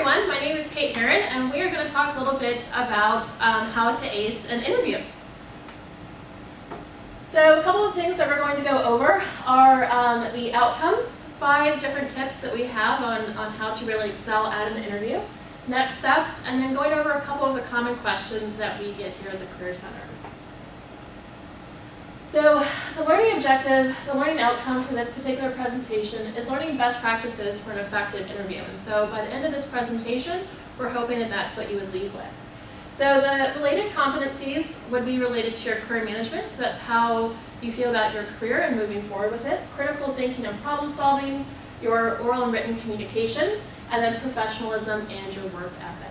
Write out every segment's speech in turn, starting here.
everyone, my name is Kate Heron and we are going to talk a little bit about um, how to ace an interview. So a couple of things that we're going to go over are um, the outcomes, five different tips that we have on, on how to really excel at an interview, next steps, and then going over a couple of the common questions that we get here at the Career Center. So the learning objective, the learning outcome for this particular presentation is learning best practices for an effective interview. And so by the end of this presentation, we're hoping that that's what you would leave with. So the related competencies would be related to your career management. So that's how you feel about your career and moving forward with it. Critical thinking and problem solving, your oral and written communication, and then professionalism and your work ethic.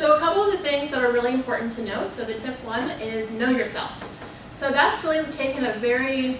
So a couple of the things that are really important to know, so the tip one is know yourself. So that's really taking a very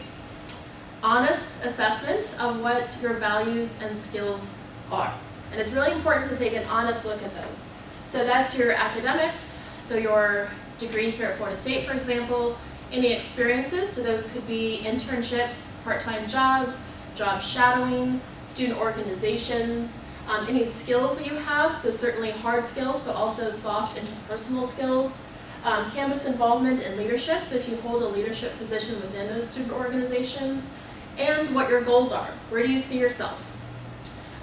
honest assessment of what your values and skills are. And it's really important to take an honest look at those. So that's your academics, so your degree here at Florida State, for example, any experiences, so those could be internships, part-time jobs, job shadowing, student organizations, um, any skills that you have, so certainly hard skills, but also soft interpersonal skills. Um, campus involvement and leadership, so if you hold a leadership position within those student organizations, and what your goals are. Where do you see yourself?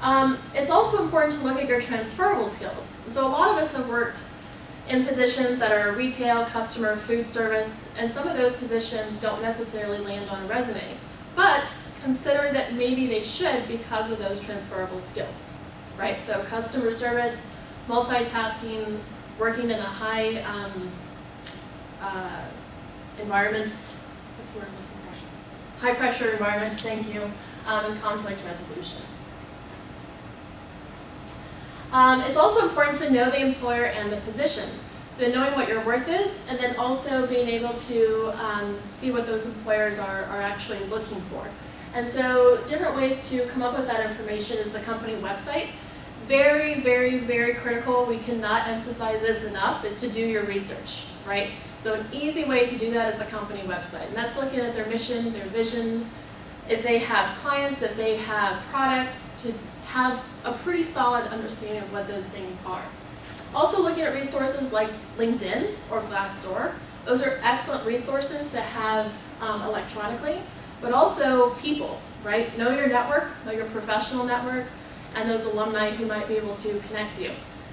Um, it's also important to look at your transferable skills. So a lot of us have worked in positions that are retail, customer, food service, and some of those positions don't necessarily land on a resume. But consider that maybe they should because of those transferable skills right? So customer service, multitasking, working in a high um, uh, environment, what's the word High pressure environment, thank you, um, and conflict resolution. Um, it's also important to know the employer and the position. So knowing what your worth is, and then also being able to um, see what those employers are, are actually looking for. And so different ways to come up with that information is the company website very, very, very critical, we cannot emphasize this enough, is to do your research, right? So an easy way to do that is the company website. And that's looking at their mission, their vision, if they have clients, if they have products, to have a pretty solid understanding of what those things are. Also looking at resources like LinkedIn or Glassdoor. Those are excellent resources to have um, electronically, but also people, right? Know your network, know your professional network, and those alumni who might be able to connect you.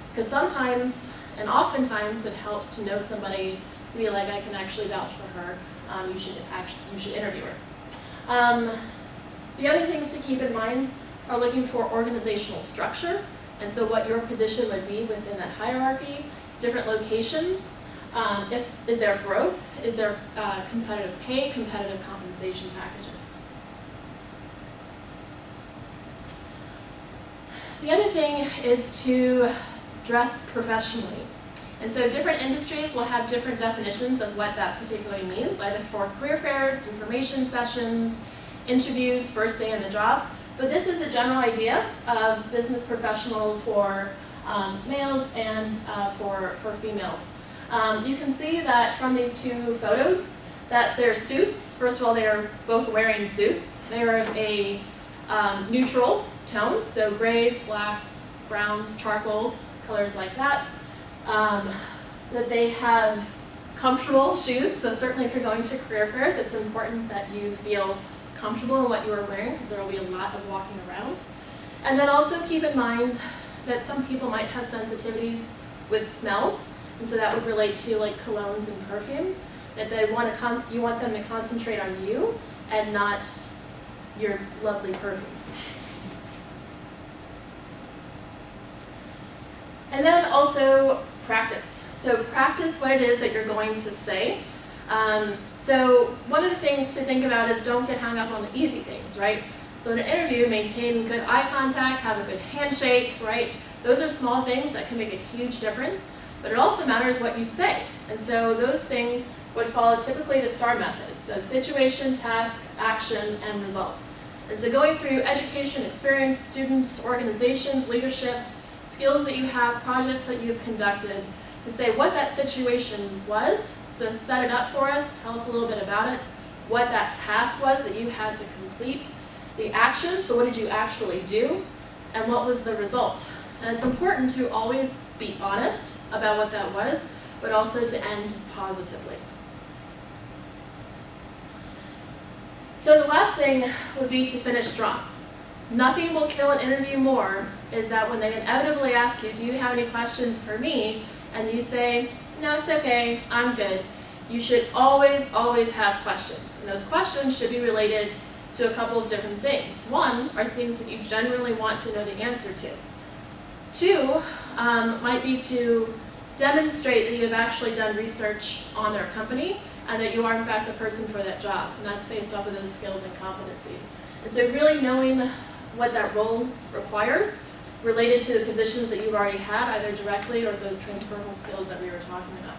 Because sometimes, and oftentimes, it helps to know somebody to be like, I can actually vouch for her. Um, you should actually, you should interview her. Um, the other things to keep in mind are looking for organizational structure, and so what your position would be within that hierarchy, different locations, um, is, is there growth, is there uh, competitive pay, competitive compensation packages. The other thing is to dress professionally. And so different industries will have different definitions of what that particularly means, either for career fairs, information sessions, interviews, first day on the job. But this is a general idea of business professional for um, males and uh, for, for females. Um, you can see that from these two photos that their suits, first of all, they are both wearing suits. They are a um, neutral tones, so grays, blacks, browns, charcoal, colors like that. Um, that they have comfortable shoes, so certainly if you're going to career fairs, it's important that you feel comfortable in what you are wearing because there will be a lot of walking around. And then also keep in mind that some people might have sensitivities with smells, and so that would relate to like colognes and perfumes, that they want to you want them to concentrate on you and not your lovely perfume. And then also practice. So practice what it is that you're going to say. Um, so one of the things to think about is don't get hung up on the easy things, right? So in an interview, maintain good eye contact, have a good handshake, right? Those are small things that can make a huge difference, but it also matters what you say. And so those things would follow typically the STAR method. So situation, task, action, and result. And so going through education, experience, students, organizations, leadership, skills that you have, projects that you've conducted, to say what that situation was, so set it up for us, tell us a little bit about it, what that task was that you had to complete, the action, so what did you actually do, and what was the result. And it's important to always be honest about what that was, but also to end positively. So the last thing would be to finish strong. Nothing will kill an interview more is that when they inevitably ask you, do you have any questions for me? And you say, no, it's okay, I'm good. You should always, always have questions. And those questions should be related to a couple of different things. One are things that you genuinely want to know the answer to. Two um, might be to demonstrate that you have actually done research on their company and that you are in fact the person for that job. And that's based off of those skills and competencies. And so really knowing what that role requires related to the positions that you've already had, either directly or those transferable skills that we were talking about.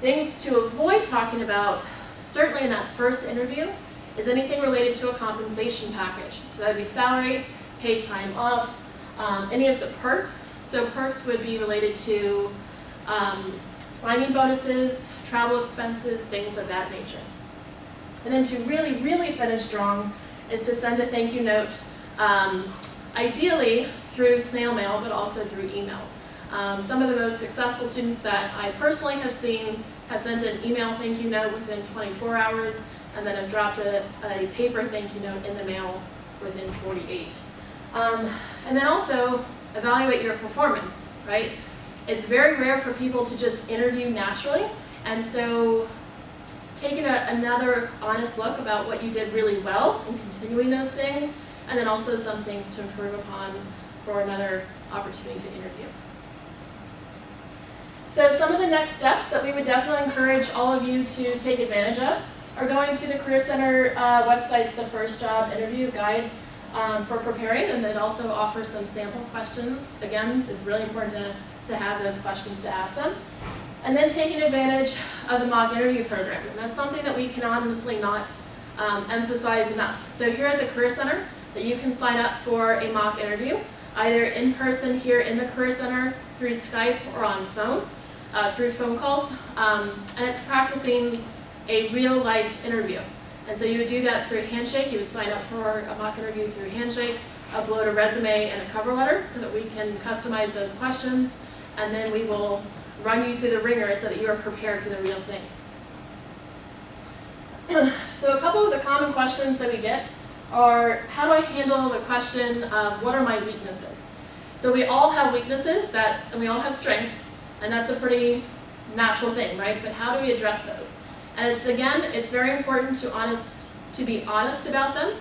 Things to avoid talking about, certainly in that first interview, is anything related to a compensation package. So that would be salary, paid time off, um, any of the perks. So perks would be related to um, signing bonuses, travel expenses, things of that nature. And then to really, really finish strong is to send a thank you note, um, ideally through snail mail, but also through email. Um, some of the most successful students that I personally have seen have sent an email thank you note within 24 hours, and then have dropped a, a paper thank you note in the mail within 48. Um, and then also evaluate your performance, right? It's very rare for people to just interview naturally, and so taking a, another honest look about what you did really well and continuing those things, and then also some things to improve upon for another opportunity to interview. So some of the next steps that we would definitely encourage all of you to take advantage of are going to the Career Center uh, website's The First Job Interview Guide um, for preparing, and then also offers some sample questions. Again, it's really important to, to have those questions to ask them. And then taking advantage of the mock interview program. And that's something that we can honestly not um, emphasize enough. So here at the Career Center, that you can sign up for a mock interview, either in person here in the Career Center, through Skype, or on phone, uh, through phone calls. Um, and it's practicing a real life interview. And so you would do that through Handshake. You would sign up for a mock interview through Handshake, upload a resume and a cover letter so that we can customize those questions, and then we will run you through the wringer so that you are prepared for the real thing. so a couple of the common questions that we get are, how do I handle the question of what are my weaknesses? So we all have weaknesses, that's, and we all have strengths, and that's a pretty natural thing, right? But how do we address those? And it's again, it's very important to honest to be honest about them,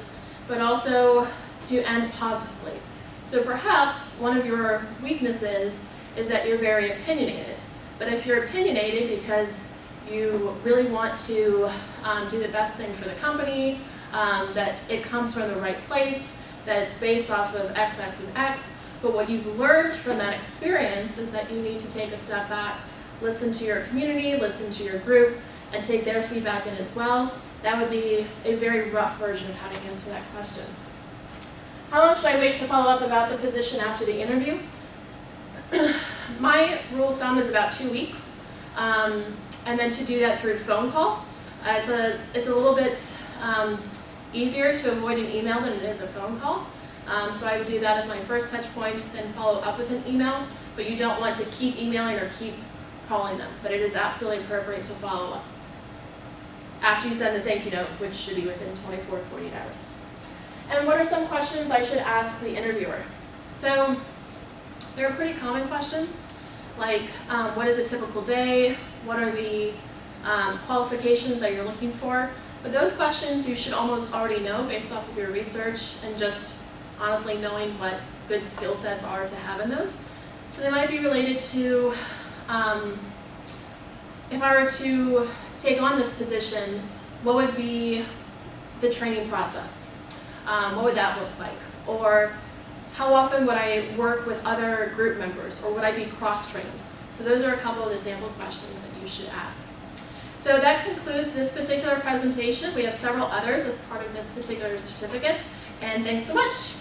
but also to end positively. So perhaps one of your weaknesses is that you're very opinionated. But if you're opinionated because you really want to um, do the best thing for the company, um, that it comes from the right place, that it's based off of X, X, and X, but what you've learned from that experience is that you need to take a step back, listen to your community, listen to your group, and take their feedback in as well. That would be a very rough version of how to answer that question. How long should I wait to follow up about the position after the interview? My rule of thumb is about two weeks, um, and then to do that through phone call. Uh, it's, a, it's a little bit um, easier to avoid an email than it is a phone call. Um, so I would do that as my first touch point, then follow up with an email, but you don't want to keep emailing or keep calling them, but it is absolutely appropriate to follow up after you send the thank you note, which should be within 24 to 48 hours. And what are some questions I should ask the interviewer? So there are pretty common questions, like um, what is a typical day? What are the um, qualifications that you're looking for? But those questions you should almost already know based off of your research and just honestly knowing what good skill sets are to have in those. So they might be related to um, if I were to take on this position, what would be the training process? Um, what would that look like? Or how often would I work with other group members or would I be cross-trained? So those are a couple of the sample questions that you should ask. So that concludes this particular presentation. We have several others as part of this particular certificate, and thanks so much.